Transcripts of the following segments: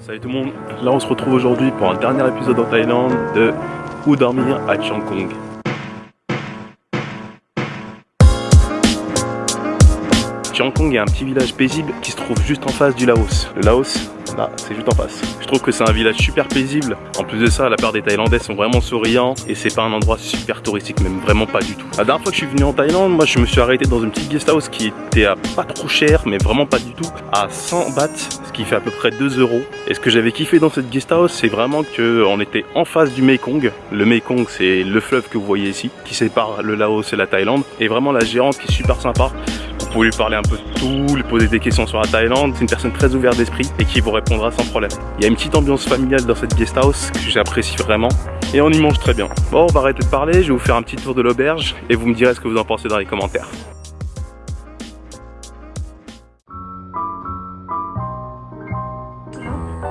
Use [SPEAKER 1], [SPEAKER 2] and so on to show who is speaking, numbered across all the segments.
[SPEAKER 1] Salut tout le monde, là on se retrouve aujourd'hui pour un dernier épisode en Thaïlande de Où dormir à Chiang Kong. Chiang Kong est un petit village paisible qui se trouve juste en face du Laos. Le Laos, là, c'est juste en face. Je trouve que c'est un village super paisible. En plus de ça, la part des Thaïlandais sont vraiment souriants et c'est pas un endroit super touristique, même vraiment pas du tout. La dernière fois que je suis venu en Thaïlande, moi je me suis arrêté dans une petite guest house qui était à pas trop cher, mais vraiment pas du tout, à 100 bahts, ce qui fait à peu près 2 euros. Et ce que j'avais kiffé dans cette guest house, c'est vraiment qu'on était en face du Mekong. Le Mekong, c'est le fleuve que vous voyez ici, qui sépare le Laos et la Thaïlande. Et vraiment la gérante qui est super sympa. Vous pouvez lui parler un peu de tout, lui poser des questions sur la Thaïlande. C'est une personne très ouverte d'esprit et qui vous répondra sans problème. Il y a une petite ambiance familiale dans cette guest house que j'apprécie vraiment. Et on y mange très bien. Bon, on va arrêter de parler, je vais vous faire un petit tour de l'auberge et vous me direz ce que vous en pensez dans les commentaires.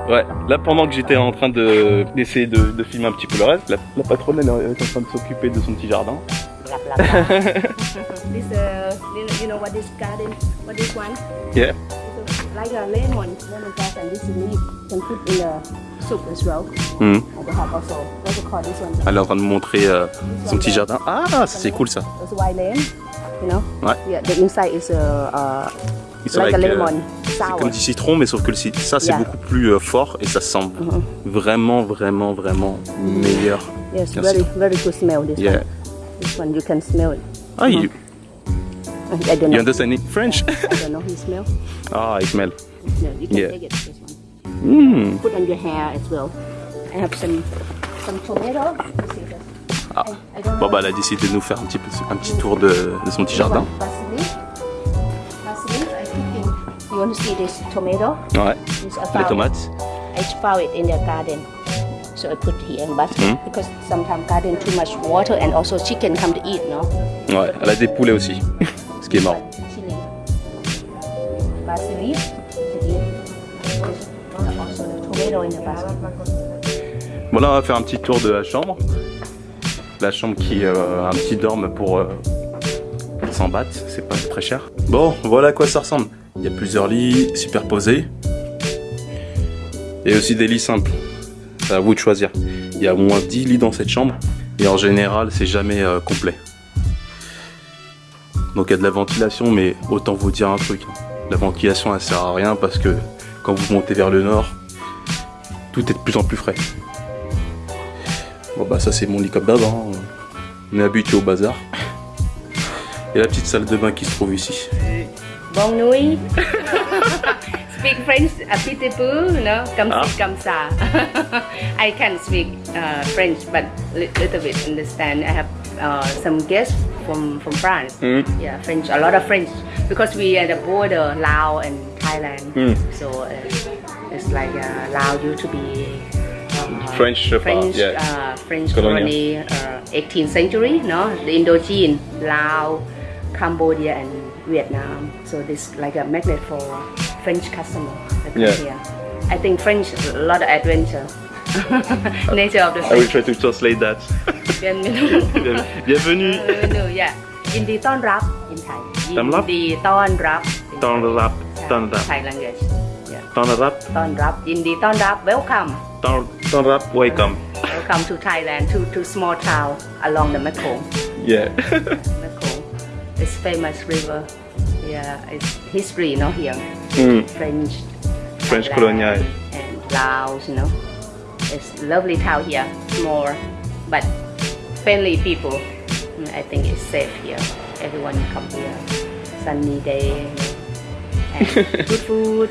[SPEAKER 1] Ouais, là pendant que j'étais en train de d'essayer de, filmer un petit peu le reste, la, patronne est en train de s'occuper de son petit jardin.
[SPEAKER 2] Blah blah blah. this uh, you know, you know what this garden, what this one?
[SPEAKER 1] Yeah.
[SPEAKER 2] It's a- like a lemon, lemon grass, and this leaf can put in a soup as well.
[SPEAKER 1] Hmm.
[SPEAKER 2] And they have also what you call this one?
[SPEAKER 1] Elle est en train de montrer euh, son petit jardin. Ah, c'est cool ça.
[SPEAKER 2] It's white lemon, you know?
[SPEAKER 1] Ouais.
[SPEAKER 2] Yeah, the inside is a uh,
[SPEAKER 1] It's
[SPEAKER 2] like, a
[SPEAKER 1] like, euh,
[SPEAKER 2] lemon,
[SPEAKER 1] C'est
[SPEAKER 2] sour.
[SPEAKER 1] comme du citron, mais sauf que le ça c'est
[SPEAKER 2] Yeah.
[SPEAKER 1] beaucoup plus euh, fort et ça sent
[SPEAKER 2] Mhm.
[SPEAKER 1] vraiment, vraiment, vraiment meilleur.
[SPEAKER 2] Yes, very very good smell. This
[SPEAKER 1] Yeah.
[SPEAKER 2] one. This one you can smell it.
[SPEAKER 1] Ah, you,
[SPEAKER 2] I don't
[SPEAKER 1] you
[SPEAKER 2] know.
[SPEAKER 1] understand it French?
[SPEAKER 2] I don't know. You smell?
[SPEAKER 1] Ah, smell.
[SPEAKER 2] You smell. You can
[SPEAKER 1] Yeah.
[SPEAKER 2] take it. This one.
[SPEAKER 1] Hmm.
[SPEAKER 2] Put on your hair as well. I have some some tomato. You?
[SPEAKER 1] Ah.
[SPEAKER 2] I, I
[SPEAKER 1] Bon bah elle a décidé de nous faire un petit, un petit tour de, de son petit jardin.
[SPEAKER 2] I. You want to see this tomato?
[SPEAKER 1] Ouais,
[SPEAKER 2] I
[SPEAKER 1] les tomates.
[SPEAKER 2] I found it in the garden. So I put here in basket
[SPEAKER 1] Hmm?
[SPEAKER 2] because sometimes garden too much water and also chicken come to eat, no?
[SPEAKER 1] Ouais, elle a des poulets aussi. Ce qui est marrant.
[SPEAKER 2] Chili. Basil leaf to eat. Also the tomato in the basket.
[SPEAKER 1] Bon là on va faire un petit tour de la chambre. La chambre qui euh, a un petit dorme pour euh, 100 bahts, c'est pas très cher. Bon, voilà à quoi ça ressemble. Il y a plusieurs lits superposés. Et aussi des lits simples. C'est à vous de choisir. Il y a au moins 10 lits dans cette chambre. Et en général, c'est jamais euh, complet. Donc il y a de la ventilation, mais autant vous dire un truc. La ventilation, elle sert à rien parce que quand vous montez vers le nord, tout est de plus en plus frais. Bon bah ça c'est mon lit comme d'hab, hein. on est habitué au bazar. Et la petite salle de bain qui se trouve ici.
[SPEAKER 2] Bon nuit. speak French a petit peu, no? Comme
[SPEAKER 1] Ah.
[SPEAKER 2] si, comme ça. I can speak uh, French, but li- little bit understand. I have uh, some guests from from France.
[SPEAKER 1] Mm.
[SPEAKER 2] Yeah, French, a lot of French, because we are the border Laos and Thailand.
[SPEAKER 1] Mm.
[SPEAKER 2] So uh, it's like uh, Laos used to be. uh,
[SPEAKER 1] French, uh,
[SPEAKER 2] French,
[SPEAKER 1] yeah.
[SPEAKER 2] uh, French colony, uh, 18th century, no, the Indochine, Laos, Cambodia, and Vietnam. So this like a magnet for French customer that come
[SPEAKER 1] Yeah.
[SPEAKER 2] here. I think French a lot of adventure. Nature of the
[SPEAKER 1] I will
[SPEAKER 2] French.
[SPEAKER 1] try to translate that.
[SPEAKER 2] Bienvenue.
[SPEAKER 1] Bienvenue.
[SPEAKER 2] Bienvenue, yeah. ยินดีต้อนรับ in Thai ยิ
[SPEAKER 1] ต้อนรับ
[SPEAKER 2] ดีต้อนรับ
[SPEAKER 1] ต้อนรับต้อนรับ
[SPEAKER 2] Thai language yeah
[SPEAKER 1] ต้อนรับ
[SPEAKER 2] ต้อนรับยินดีต้อนรับ welcome
[SPEAKER 1] ต้อนต้อนรับ welcome
[SPEAKER 2] welcome to Thailand to to small town along the Mekong
[SPEAKER 1] yeah
[SPEAKER 2] Mekong it's famous river yeah it's history you know, here.
[SPEAKER 1] Mm.
[SPEAKER 2] French
[SPEAKER 1] French
[SPEAKER 2] Thailand,
[SPEAKER 1] colonial.
[SPEAKER 2] and Laos you know. It's lovely town here small but friendly people. Mm, I think it's safe here. Everyone come here sunny day and good food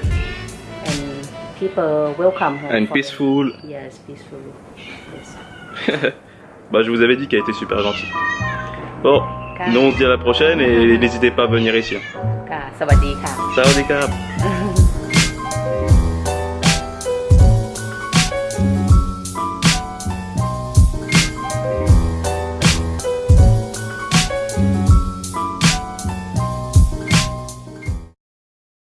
[SPEAKER 2] and people welcome her
[SPEAKER 1] and peaceful.
[SPEAKER 2] yes peaceful. Yes.
[SPEAKER 1] Bah je vous avais dit qu'elle était super gentille. Bon nous on se dit à la prochaine et n'hésitez pas à venir ici
[SPEAKER 2] ค่ะสวัสดีค่ะ
[SPEAKER 1] Sawadee krap